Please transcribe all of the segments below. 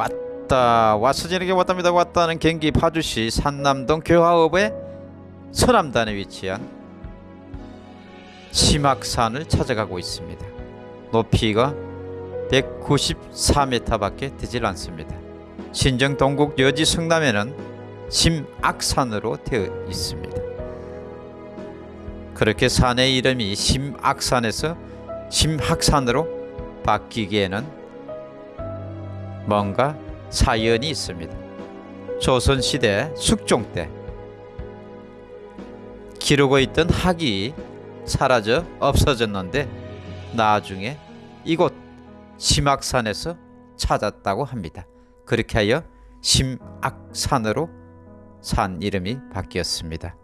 왔다 저녁에 왔답니다. 왔다는 경기 파주시 산남동 교화읍의 서남단에 위치한 심악산을 찾아가고 있습니다. 높이가 194m밖에 되질 않습니다. 신정 동국 여지 성남에는 심악산으로 되어 있습니다. 그렇게 산의 이름이 심악산에서 심학산으로 바뀌기에는 뭔가 사연이 있습니다. 조선시대 숙종 때 기르고 있던 학이 사라져 없어졌는데 나중에 이곳 심악산에서 찾았다고 합니다. 그렇게 하여 심악산으로 산 이름이 바뀌었습니다.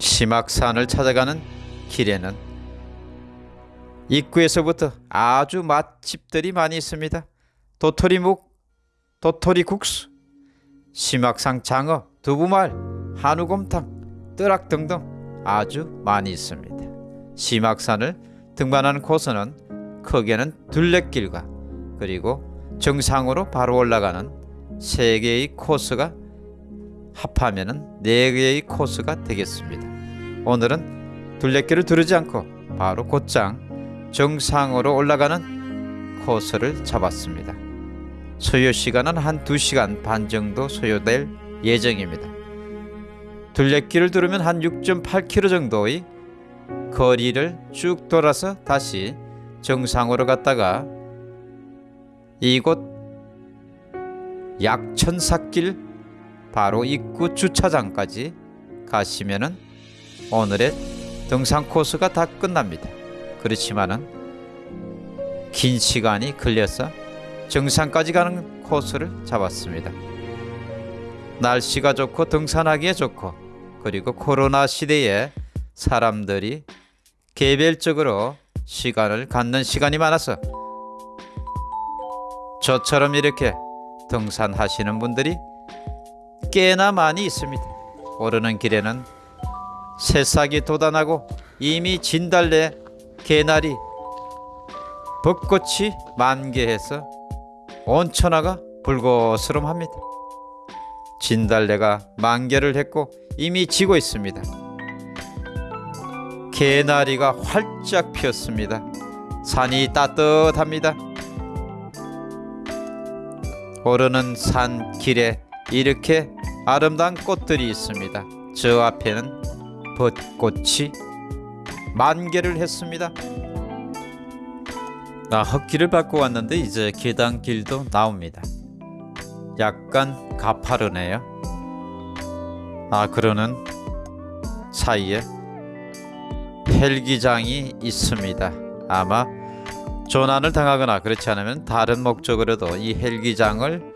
심악산을 찾아가는 길에는 입구에서부터 아주 맛집들이 많이 있습니다. 도토리묵, 도토리국수, 심악산 장어, 두부말, 한우곰탕, 뜨락 등등 아주 많이 있습니다. 심악산을 등반하는 코스는 크게는 둘레길과 그리고 정상으로 바로 올라가는 세 개의 코스가 합하면은 네 개의 코스가 되겠습니다. 오늘은 둘레길을 두르지 않고 바로 곧장 정상으로 올라가는 코스를 잡았습니다. 소요 시간은 한 2시간 반 정도 소요될 예정입니다. 둘레길을 두르면 한 6.8km 정도의 거리를 쭉 돌아서 다시 정상으로 갔다가 이곳 약천삭길 바로 입구 주차장까지 가시면은 오늘의 등산 코스가 다 끝납니다. 그렇지만은 긴 시간이 걸려서 정상까지 가는 코스를 잡았습니다. 날씨가 좋고 등산하기에 좋고 그리고 코로나 시대에 사람들이 개별적으로 시간을 갖는 시간이 많아서 저처럼 이렇게 등산하시는 분들이 꽤나 많이 있습니다. 오르는 길에는 새싹이 돋아나고 이미 진달래, 개나리, 벚꽃이 만개해서 온 천하가 불고스름합니다. 진달래가 만개를 했고 이미 지고 있습니다. 개나리가 활짝 피었습니다. 산이 따뜻합니다. 오르는 산 길에 이렇게 아름다운 꽃들이 있습니다. 저 앞에는 벚꽃이 만개를 했습니다. 나 헛길을 밟고 왔는데 이제 계단길도 나옵니다. 약간 가파르네요. 아 그러는 사이에 헬기장이 있습니다. 아마 조난을 당하거나 그렇지 않으면 다른 목적으로도 이 헬기장을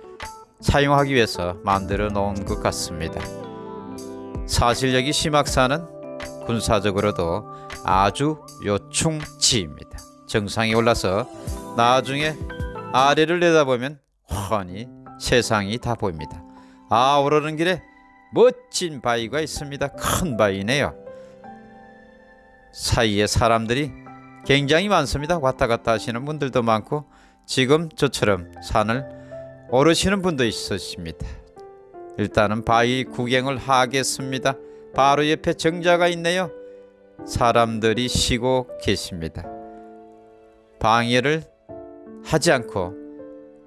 사용하기 위해서 만들어 놓은 것 같습니다. 사실 여기 심악산은 군사적으로도 아주 요충지입니다. 정상에 올라서 나중에 아래를 내다보면 훤히 세상이 다 보입니다. 아 오르는 길에 멋진 바위가 있습니다. 큰 바위네요. 사이에 사람들이 굉장히 많습니다. 왔다 갔다 하시는 분들도 많고 지금 저처럼 산을 오르시는 분도 있으십니다. 일단은 바위 구경을 하겠습니다. 바로 옆에 정자가 있네요. 사람들이 쉬고 계십니다. 방해를 하지 않고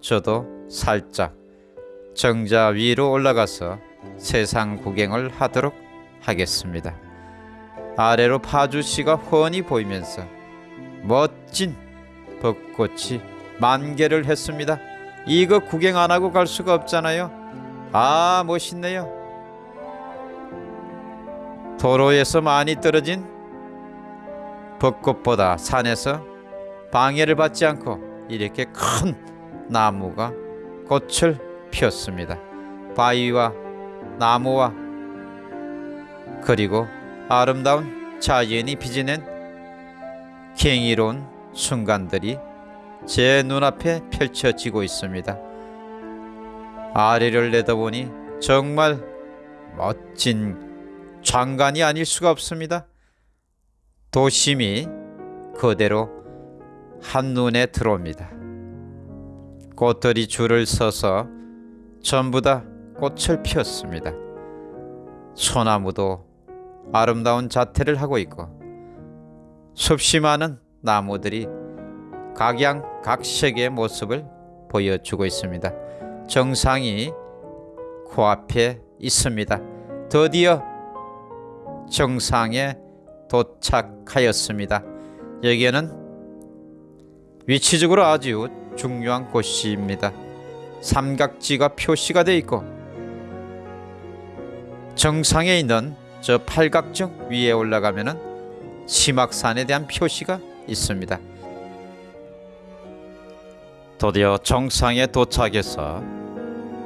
저도 살짝 정자 위로 올라가서 세상 구경을 하도록 하겠습니다. 아래로 파주시가 훤히 보이면서 멋진 벚꽃이 만개를 했습니다. 이거 구경 안 하고 갈 수가 없잖아요. 아 멋있네요. 도로에서 많이 떨어진 벚꽃보다 산에서 방해를 받지 않고 이렇게 큰 나무가 꽃을 피웠습니다. 바위와 나무와 그리고 아름다운 자연이 빚어낸 경이로운 순간들이 제 눈앞에 펼쳐지고 있습니다. 아래를 내다보니 정말 멋진 장관이 아닐 수가 없습니다. 도심이 그대로 한눈에 들어옵니다. 꽃들이 줄을 서서 전부 다 꽃을 피웠습니다. 소나무도 아름다운 자태를 하고 있고 숲이 많은 나무들이 각양각색의 모습을 보여주고 있습니다. 정상이 코앞에 있습니다. 드디어 정상에 도착하였습니다. 여기에는 위치적으로 아주 중요한 곳입니다. 삼각지가 표시가 되어 있고 정상에 있는 저 팔각정 위에 올라가면은 심악산에 대한 표시가 있습니다. 드디어 정상에 도착해서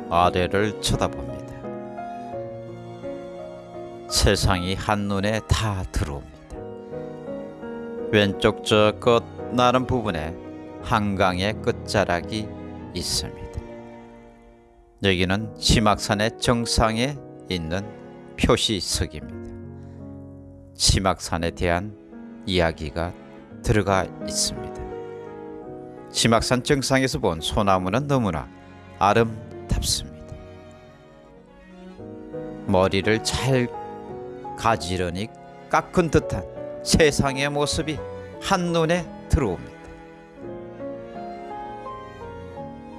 아래를 쳐다봅니다. 세상이 한눈에 다 들어옵니다. 왼쪽 저 끝 나른 부분에 한강의 끝자락이 있습니다. 여기는 심악산의 정상에 있는 표시석입니다. 심악산에 대한 이야기가 들어가 있습니다. 심악산 정상에서 본 소나무는 너무나 아름답습니다. 머리를 잘 가지런히 깎은 듯한 세상의 모습이 한눈에 들어옵니다.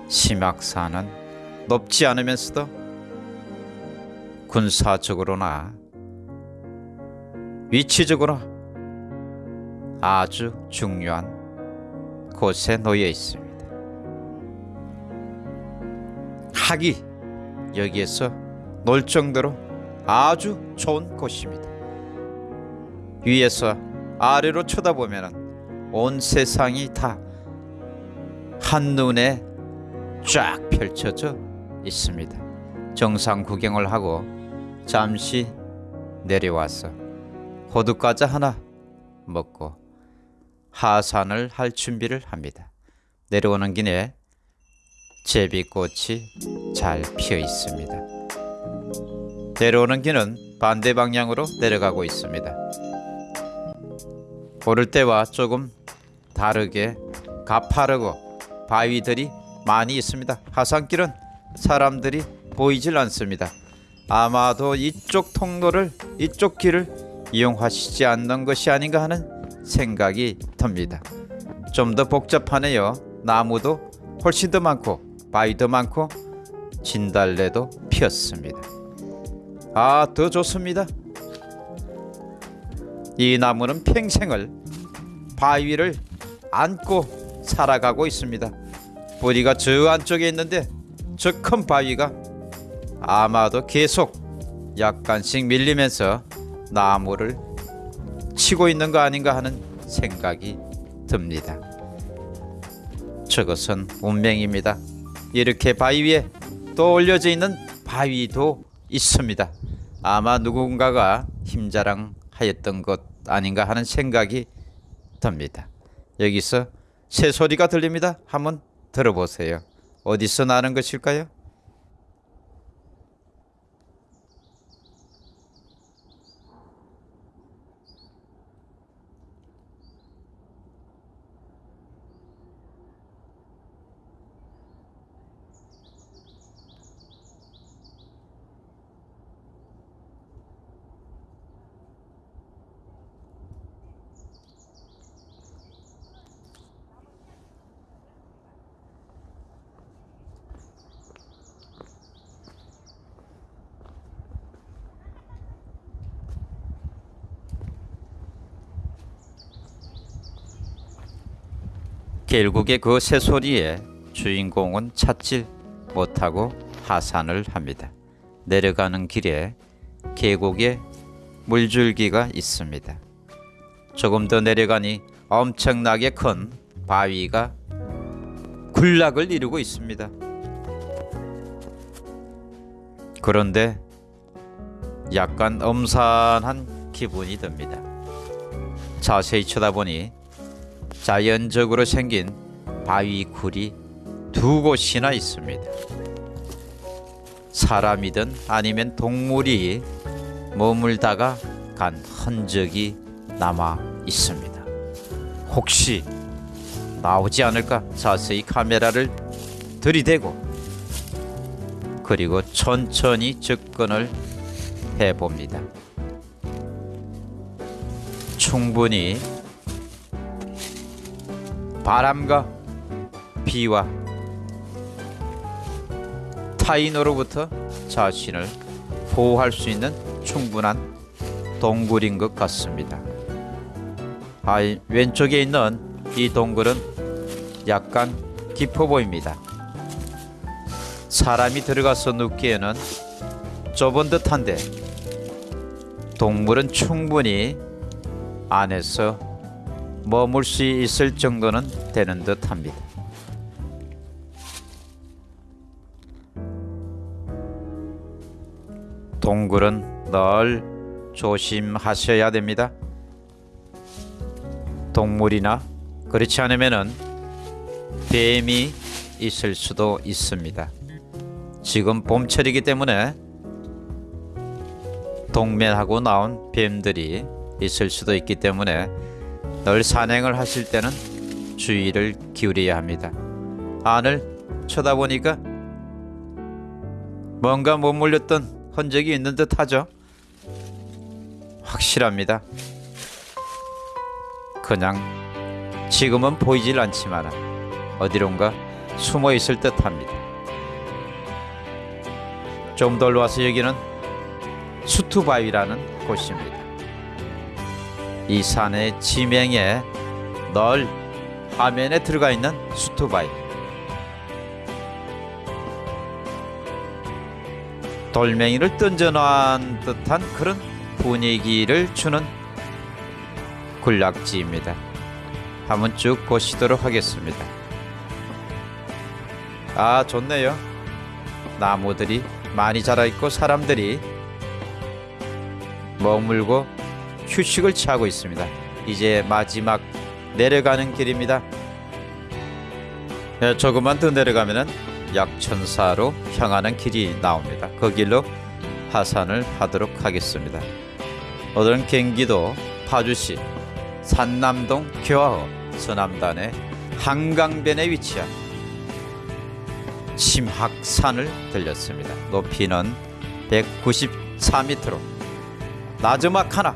심악산은 높지 않으면서도 군사적으로나 위치적으로 아주 중요한 곳에 놓여 있습니다. 학이 여기에서 놀 정도로 아주 좋은 곳입니다. 위에서 아래로 쳐다보면 온 세상이 다 한눈에 쫙 펼쳐져 있습니다. 정상 구경을 하고 잠시 내려와서 호두과자 하나 먹고 하산을 할 준비를 합니다. 내려오는 길에 제비꽃이 잘 피어 있습니다. 내려오는 길은 반대 방향으로 내려가고 있습니다. 오를 때와 조금 다르게 가파르고 바위들이 많이 있습니다. 하산길은 사람들이 보이질 않습니다. 아마도 이쪽 통로를 이쪽 길을 이용하시지 않는 것이 아닌가 하는 생각이 듭니다. 좀 더 복잡하네요. 나무도 훨씬 더 많고 바위도 많고 진달래도 피었습니다. 아, 더 좋습니다. 이 나무는 평생을 바위를 안고 살아가고 있습니다. 뿌리가 저 안쪽에 있는데 저 큰 바위가 아마도 계속 약간씩 밀리면서 나무를 치고 있는 거 아닌가 하는 생각이 듭니다. 저것은 운명입니다. 이렇게 바위 위에 또 올려져 있는 바위도 있습니다. 아마 누군가가 힘자랑 하였던 것 아닌가 하는 생각이 듭니다. 여기서 새 소리가 들립니다. 한번 들어보세요. 어디서 나는 것일까요? 결국에 그 새소리에 주인공은 찾질 못하고 하산을 합니다. 내려가는 길에 계곡에 물줄기가 있습니다. 조금 더 내려가니 엄청나게 큰 바위가 군락을 이루고 있습니다. 그런데 약간 엄산한 기분이 듭니다. 자세히 쳐다보니 자연적으로 생긴 바위 굴이 두 곳이나 있습니다. 사람이든 아니면 동물이 머물다가 간 흔적이 남아 있습니다. 혹시 나오지 않을까 자세히 카메라를 들이대고 그리고 천천히 접근을 해봅니다. 충분히 바람과 비와 타인으로부터 자신을 보호할 수 있는 충분한 동굴인 것 같습니다. 아, 왼쪽에 있는 이 동굴은 약간 깊어 보입니다. 사람이 들어가서 눕기에는 좁은 듯한데 동물은 충분히 안에서 머물 수 있을 정도는 되는 듯 합니다. 동굴은 늘 조심하셔야 됩니다. 동물이나 그렇지 않으면은 뱀이 있을 수도 있습니다. 지금 봄철이기 때문에 동면하고 나온 뱀들이 있을 수도 있기 때문에 늘 산행을 하실 때는 주의를 기울여야 합니다. 안을 쳐다보니까 뭔가 못 물렸던 흔적이 있는 듯 하죠. 확실합니다. 그냥 지금은 보이질 않지만 어디론가 숨어 있을 듯 합니다. 좀더 올라와서 여기는 수투바위라는 곳입니다. 이 산의 지명에 널 화면에 들어가 있는 수투바위. 돌멩이를 던져놓은 듯한 그런 분위기를 주는 군락지입니다. 한번 쭉 보시도록 하겠습니다. 아 좋네요. 나무들이 많이 자라 있고 사람들이 머물고 휴식을 취하고 있습니다. 이제 마지막 내려가는 길입니다. 예, 조금만 더 내려가면은 약천사로 향하는 길이 나옵니다. 그 길로 하산을 하도록 하겠습니다. 오늘은 경기도 파주시 산남동 교화호 서남단의 한강변에 위치한 침학산을 들렸습니다. 높이는 194m로 나즈막 하나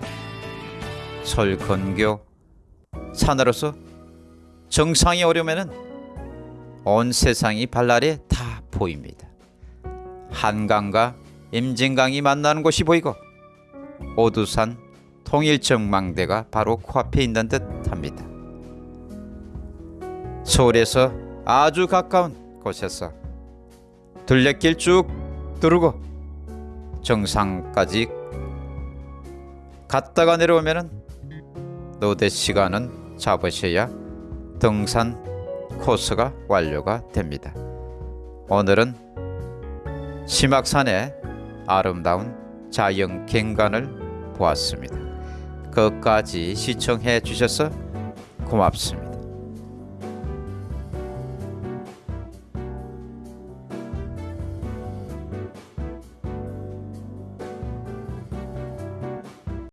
설건교 산으로서 정상에 오려면은 온 세상이 발날에 다 보입니다. 한강과 임진강이 만나는 곳이 보이고 오두산 통일정망대가 바로 코앞에 있는 듯합니다. 서울에서 아주 가까운 곳에서 둘레길 쭉 두르고 정상까지 갔다가 내려오면은 노대 시간은 잡으셔야 등산 코스가 완료가 됩니다. 오늘은 심악산의 아름다운 자연 경관을 보았습니다. 끝까지 시청해 주셔서 고맙습니다.